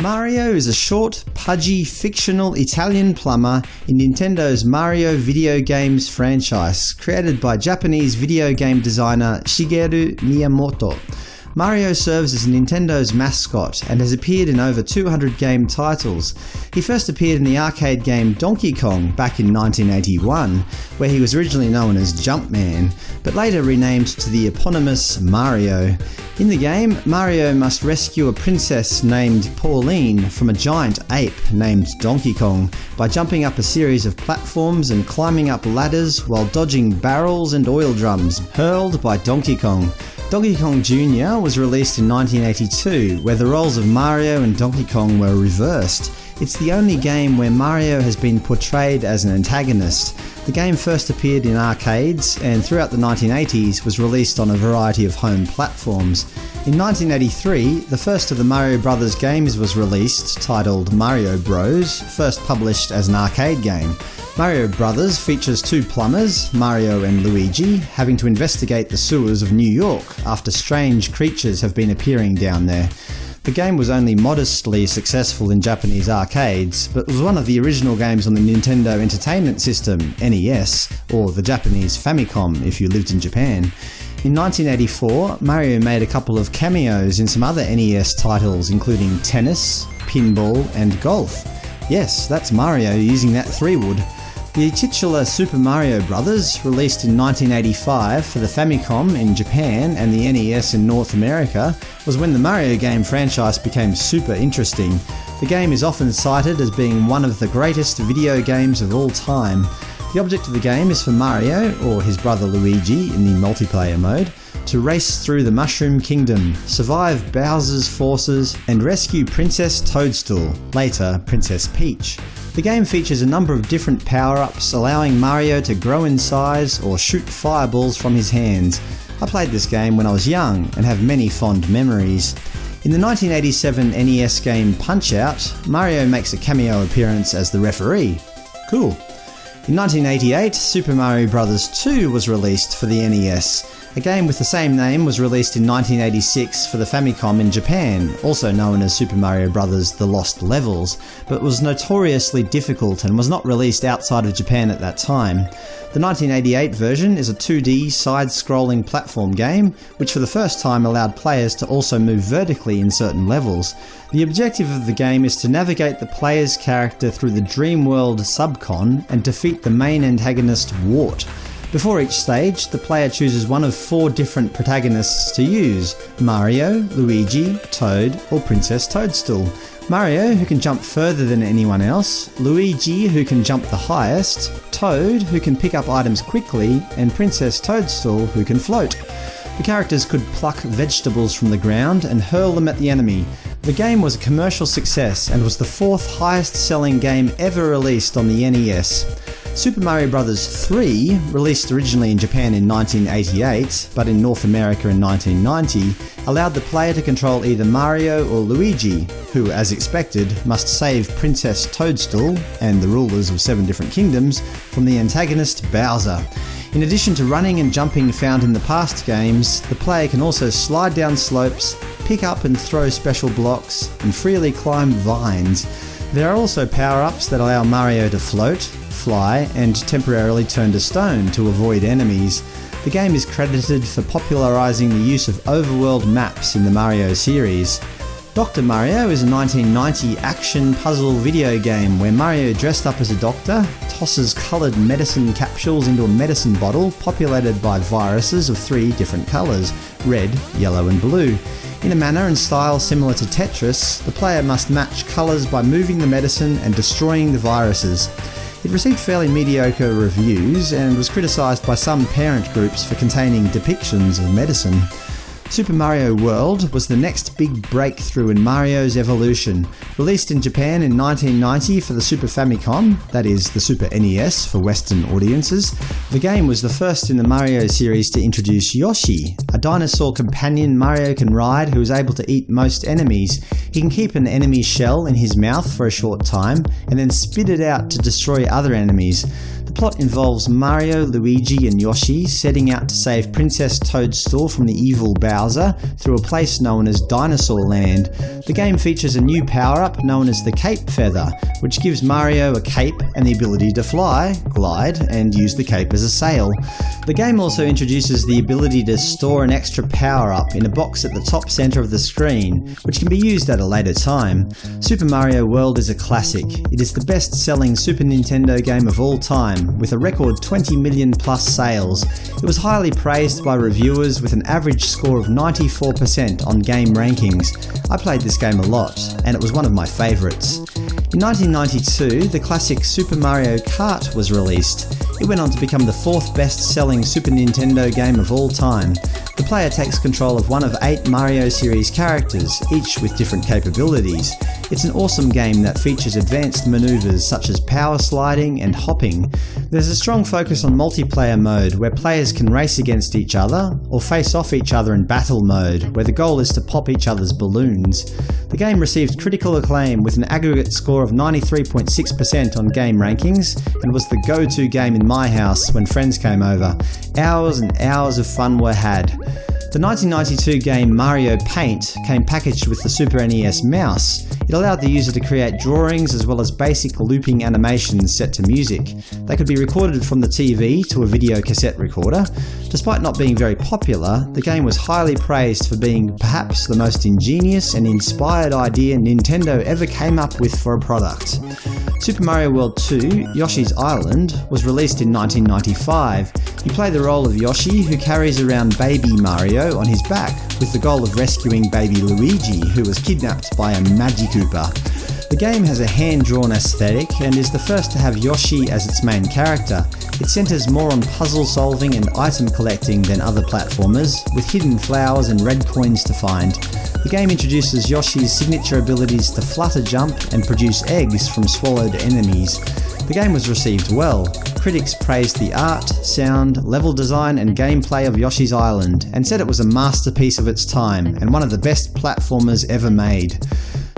Mario is a short, pudgy, fictional Italian plumber in Nintendo's Mario video games franchise, created by Japanese video game designer Shigeru Miyamoto. Mario serves as Nintendo's mascot and has appeared in over 200 game titles. He first appeared in the arcade game Donkey Kong back in 1981, where he was originally known as Jumpman, but later renamed to the eponymous Mario. In the game, Mario must rescue a princess named Pauline from a giant ape named Donkey Kong by jumping up a series of platforms and climbing up ladders while dodging barrels and oil drums hurled by Donkey Kong. Donkey Kong Jr. was released in 1982, where the roles of Mario and Donkey Kong were reversed. It's the only game where Mario has been portrayed as an antagonist. The game first appeared in arcades and throughout the 1980s was released on a variety of home platforms. In 1983, the first of the Mario Brothers games was released, titled Mario Bros, first published as an arcade game. Mario Brothers features two plumbers, Mario and Luigi, having to investigate the sewers of New York after strange creatures have been appearing down there. The game was only modestly successful in Japanese arcades, but was one of the original games on the Nintendo Entertainment System NES, or the Japanese Famicom if you lived in Japan. In 1984, Mario made a couple of cameos in some other NES titles including tennis, pinball and golf. Yes, that's Mario using that 3-wood. The titular Super Mario Bros., released in 1985 for the Famicom in Japan and the NES in North America, was when the Mario game franchise became super interesting. The game is often cited as being one of the greatest video games of all time. The object of the game is for Mario, or his brother Luigi in the multiplayer mode, to race through the Mushroom Kingdom, survive Bowser's forces, and rescue Princess Toadstool, later Princess Peach. The game features a number of different power-ups, allowing Mario to grow in size or shoot fireballs from his hands. I played this game when I was young and have many fond memories. In the 1987 NES game Punch-Out!, Mario makes a cameo appearance as the referee. Cool. In 1988, Super Mario Bros. 2 was released for the NES. A game with the same name was released in 1986 for the Famicom in Japan, also known as Super Mario Bros. The Lost Levels, but was notoriously difficult and was not released outside of Japan at that time. The 1988 version is a 2D side-scrolling platform game, which for the first time allowed players to also move vertically in certain levels. The objective of the game is to navigate the player's character through the Dream World subcon and defeat the main antagonist Wart. Before each stage, the player chooses one of four different protagonists to use – Mario, Luigi, Toad or Princess Toadstool. Mario, who can jump further than anyone else, Luigi, who can jump the highest, Toad, who can pick up items quickly, and Princess Toadstool, who can float. The characters could pluck vegetables from the ground and hurl them at the enemy. The game was a commercial success and was the fourth highest selling game ever released on the NES. Super Mario Bros. 3, released originally in Japan in 1988 but in North America in 1990, allowed the player to control either Mario or Luigi, who, as expected, must save Princess Toadstool and the rulers of seven different kingdoms from the antagonist Bowser. In addition to running and jumping found in the past games, the player can also slide down slopes, pick up and throw special blocks, and freely climb vines. There are also power-ups that allow Mario to float, fly, and temporarily turn to stone to avoid enemies. The game is credited for popularising the use of overworld maps in the Mario series. Dr. Mario is a 1990 action puzzle video game where Mario dressed up as a doctor, tosses coloured medicine capsules into a medicine bottle populated by viruses of three different colours – red, yellow and blue. In a manner and style similar to Tetris, the player must match colours by moving the medicine and destroying the viruses. It received fairly mediocre reviews and was criticised by some parent groups for containing depictions of medicine. Super Mario World was the next big breakthrough in Mario's evolution. Released in Japan in 1990 for the Super Famicom, that is, the Super NES for Western audiences, the game was the first in the Mario series to introduce Yoshi, a dinosaur companion Mario can ride who is able to eat most enemies. He can keep an enemy's shell in his mouth for a short time, and then spit it out to destroy other enemies. The plot involves Mario, Luigi, and Yoshi setting out to save Princess Toadstool from the evil Bowser through a place known as Dinosaur Land. The game features a new power-up known as the Cape Feather, which gives Mario a cape and the ability to fly, glide, and use the cape as a sail. The game also introduces the ability to store an extra power-up in a box at the top centre of the screen, which can be used at a later time. Super Mario World is a classic. It is the best-selling Super Nintendo game of all time, with a record 20 million plus sales. It was highly praised by reviewers with an average score of 94% on game rankings. I played this game a lot, and it was one of my favourites. In 1992, the classic Super Mario Kart was released. It went on to become the fourth best-selling Super Nintendo game of all time. The player takes control of one of eight Mario series characters, each with different capabilities. It's an awesome game that features advanced maneuvers such as power sliding and hopping. There's a strong focus on multiplayer mode where players can race against each other, or face off each other in battle mode, where the goal is to pop each other's balloons. The game received critical acclaim with an aggregate score of 93.6% on game rankings, and was the go-to game in my house when friends came over. Hours and hours of fun were had. The 1992 game Mario Paint came packaged with the Super NES mouse. It allowed the user to create drawings as well as basic looping animations set to music. They could be recorded from the TV to a video cassette recorder. Despite not being very popular, the game was highly praised for being perhaps the most ingenious and inspired idea Nintendo ever came up with for a product. Super Mario World 2 Yoshi's Island was released in 1995. You play the role of Yoshi, who carries around baby Mario on his back, with the goal of rescuing baby Luigi, who was kidnapped by a Magikoopa. The game has a hand-drawn aesthetic and is the first to have Yoshi as its main character. It centres more on puzzle solving and item collecting than other platformers, with hidden flowers and red coins to find. The game introduces Yoshi's signature abilities to flutter jump and produce eggs from swallowed enemies. The game was received well. Critics praised the art, sound, level design and gameplay of Yoshi's Island, and said it was a masterpiece of its time and one of the best platformers ever made.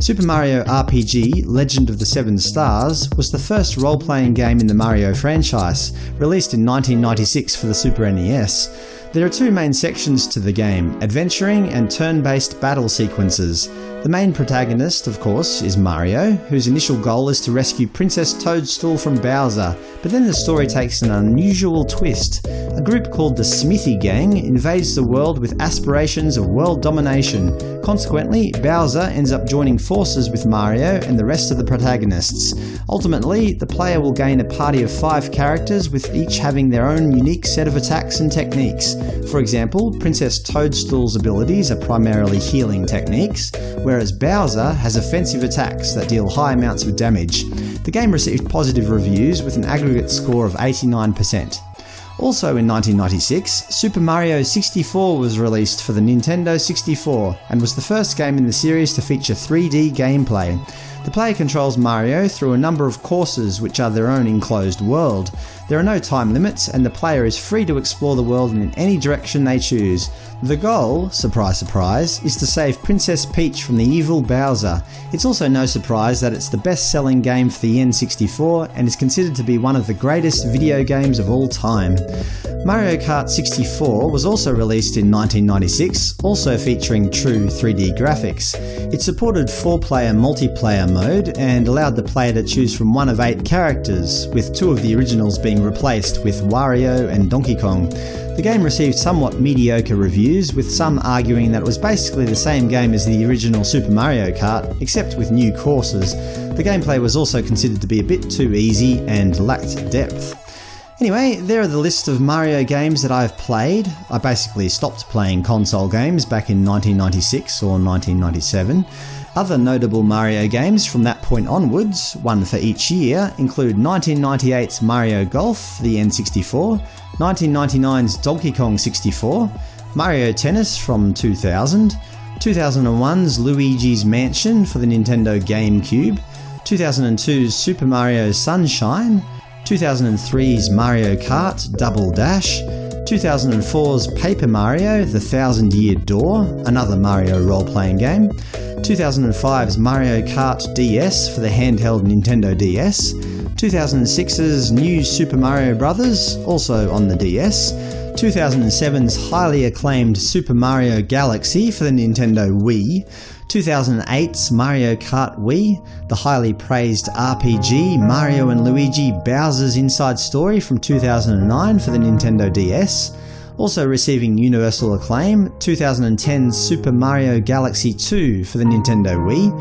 Super Mario RPG Legend of the Seven Stars was the first role-playing game in the Mario franchise, released in 1996 for the Super NES. There are two main sections to the game, adventuring and turn-based battle sequences. The main protagonist, of course, is Mario, whose initial goal is to rescue Princess Toadstool from Bowser, but then the story takes an unusual twist. A group called the Smithy Gang invades the world with aspirations of world domination. Consequently, Bowser ends up joining forces with Mario and the rest of the protagonists. Ultimately, the player will gain a party of five characters with each having their own unique set of attacks and techniques. For example, Princess Toadstool's abilities are primarily healing techniques, whereas Bowser has offensive attacks that deal high amounts of damage. The game received positive reviews with an aggregate score of 89%. Also in 1996, Super Mario 64 was released for the Nintendo 64 and was the first game in the series to feature 3D gameplay. The player controls Mario through a number of courses which are their own enclosed world. There are no time limits and the player is free to explore the world in any direction they choose. The goal, surprise surprise, is to save Princess Peach from the evil Bowser. It's also no surprise that it's the best-selling game for the N64 and is considered to be one of the greatest video games of all time. Mario Kart 64 was also released in 1996, also featuring true 3D graphics. It supported 4-player multiplayer mode and allowed the player to choose from one of eight characters, with two of the originals being replaced with Wario and Donkey Kong. The game received somewhat mediocre reviews, with some arguing that it was basically the same game as the original Super Mario Kart, except with new courses. The gameplay was also considered to be a bit too easy and lacked depth. Anyway, there are the list of Mario games that I've played. I basically stopped playing console games back in 1996 or 1997. Other notable Mario games from that point onwards, one for each year, include 1998's Mario Golf the N64, 1999's Donkey Kong 64, Mario Tennis from 2000, 2001's Luigi's Mansion for the Nintendo GameCube, 2002's Super Mario Sunshine, 2003's Mario Kart Double Dash, 2004's Paper Mario The Thousand Year Door, another Mario role-playing game, 2005's Mario Kart DS for the handheld Nintendo DS, 2006's New Super Mario Bros., also on the DS, 2007's highly acclaimed Super Mario Galaxy for the Nintendo Wii, 2008's Mario Kart Wii, the highly praised RPG Mario and Luigi Bowser's Inside Story from 2009 for the Nintendo DS, also receiving universal acclaim, 2010's Super Mario Galaxy 2 for the Nintendo Wii,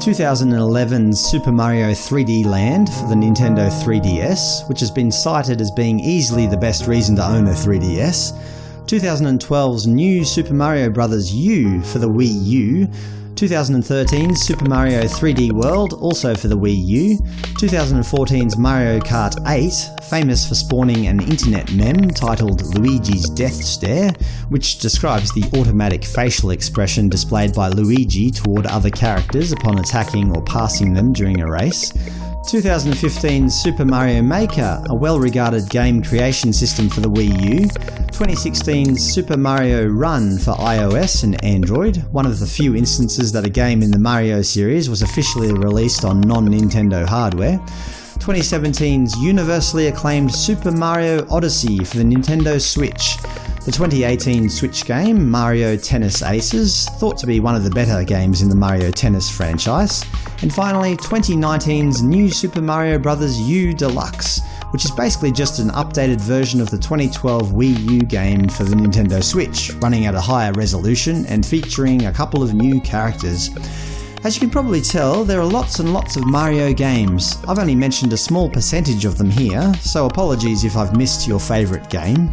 2011's Super Mario 3D Land for the Nintendo 3DS, which has been cited as being easily the best reason to own a 3DS, 2012's new Super Mario Bros. U for the Wii U, 2013's Super Mario 3D World, also for the Wii U, 2014's Mario Kart 8, famous for spawning an internet meme titled Luigi's Death Stare, which describes the automatic facial expression displayed by Luigi toward other characters upon attacking or passing them during a race, 2015's Super Mario Maker, a well-regarded game creation system for the Wii U, 2016's Super Mario Run for iOS and Android, one of the few instances that a game in the Mario series was officially released on non-Nintendo hardware, 2017's universally acclaimed Super Mario Odyssey for the Nintendo Switch, the 2018 Switch game Mario Tennis Aces, thought to be one of the better games in the Mario Tennis franchise, and finally 2019's new Super Mario Bros. U Deluxe, which is basically just an updated version of the 2012 Wii U game for the Nintendo Switch, running at a higher resolution and featuring a couple of new characters. As you can probably tell, there are lots and lots of Mario games. I've only mentioned a small percentage of them here, so apologies if I've missed your favourite game.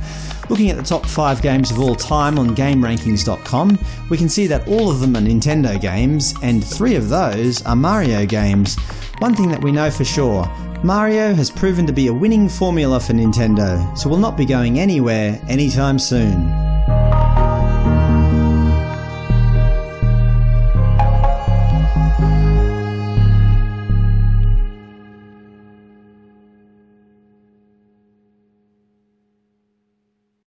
Looking at the top 5 games of all time on GameRankings.com, we can see that all of them are Nintendo games, and three of those are Mario games. One thing that we know for sure, Mario has proven to be a winning formula for Nintendo, so will not be going anywhere anytime soon.